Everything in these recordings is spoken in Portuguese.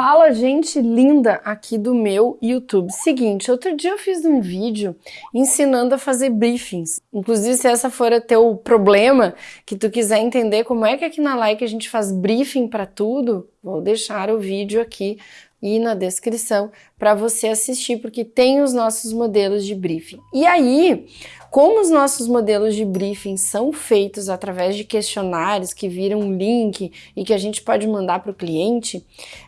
Fala, gente linda aqui do meu YouTube. Seguinte, outro dia eu fiz um vídeo ensinando a fazer briefings. Inclusive, se essa for o teu problema, que tu quiser entender como é que aqui na Like a gente faz briefing para tudo, vou deixar o vídeo aqui e na descrição para você assistir, porque tem os nossos modelos de briefing. E aí, como os nossos modelos de briefing são feitos através de questionários que viram um link e que a gente pode mandar para o cliente,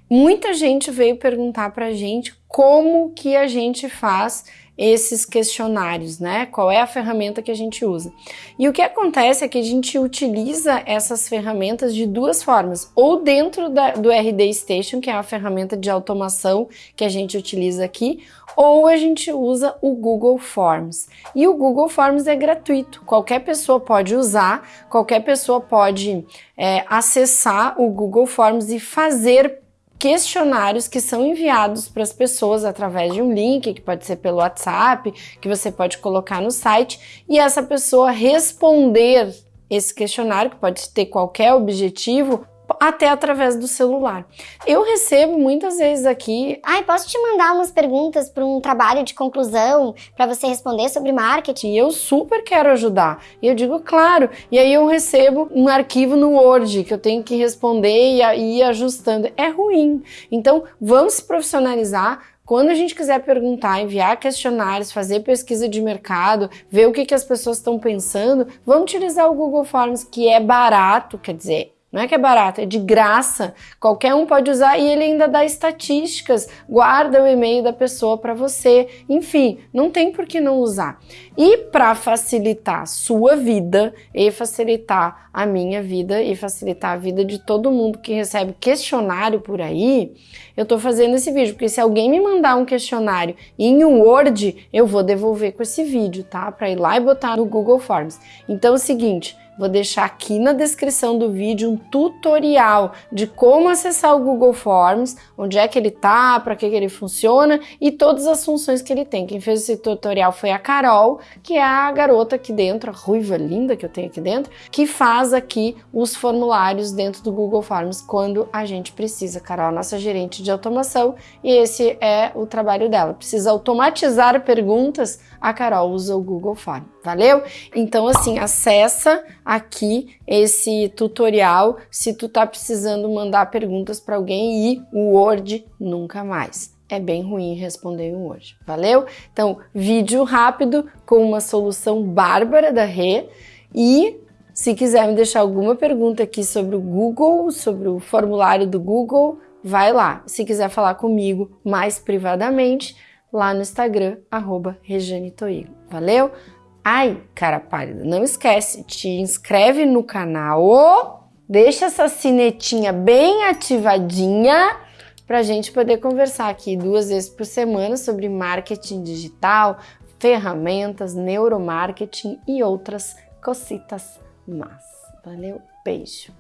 muita gente veio perguntar para a gente como que a gente faz esses questionários, né? Qual é a ferramenta que a gente usa? E o que acontece é que a gente utiliza essas ferramentas de duas formas, ou dentro da, do RD Station, que é a ferramenta de automação que a gente utiliza aqui, ou a gente usa o Google Forms. E o Google Forms é gratuito, qualquer pessoa pode usar, qualquer pessoa pode é, acessar o Google Forms e fazer questionários que são enviados para as pessoas através de um link, que pode ser pelo WhatsApp, que você pode colocar no site, e essa pessoa responder esse questionário, que pode ter qualquer objetivo, até através do celular. Eu recebo muitas vezes aqui. Ai, posso te mandar umas perguntas para um trabalho de conclusão para você responder sobre marketing? E eu super quero ajudar. E eu digo, claro. E aí eu recebo um arquivo no Word que eu tenho que responder e ir ajustando. É ruim. Então, vamos se profissionalizar. Quando a gente quiser perguntar, enviar questionários, fazer pesquisa de mercado, ver o que, que as pessoas estão pensando, vamos utilizar o Google Forms, que é barato, quer dizer, não é que é barato, é de graça. Qualquer um pode usar e ele ainda dá estatísticas, guarda o e-mail da pessoa para você. Enfim, não tem por que não usar. E para facilitar sua vida e facilitar a minha vida e facilitar a vida de todo mundo que recebe questionário por aí, eu estou fazendo esse vídeo, porque se alguém me mandar um questionário em um Word, eu vou devolver com esse vídeo, tá? Para ir lá e botar no Google Forms. Então é o seguinte, Vou deixar aqui na descrição do vídeo um tutorial de como acessar o Google Forms, onde é que ele tá, para que, que ele funciona e todas as funções que ele tem. Quem fez esse tutorial foi a Carol, que é a garota aqui dentro, a ruiva linda que eu tenho aqui dentro, que faz aqui os formulários dentro do Google Forms quando a gente precisa. Carol é nossa gerente de automação e esse é o trabalho dela. Precisa automatizar perguntas, a Carol usa o Google Forms. Valeu? Então assim, acessa aqui esse tutorial se tu tá precisando mandar perguntas para alguém e o Word nunca mais. É bem ruim responder um Word. Valeu? Então, vídeo rápido com uma solução bárbara da Rê e se quiser me deixar alguma pergunta aqui sobre o Google, sobre o formulário do Google, vai lá. Se quiser falar comigo mais privadamente, lá no Instagram, arroba. Valeu? Ai, cara pálida, não esquece, te inscreve no canal, deixa essa sinetinha bem ativadinha para a gente poder conversar aqui duas vezes por semana sobre marketing digital, ferramentas, neuromarketing e outras cositas más. Valeu, beijo!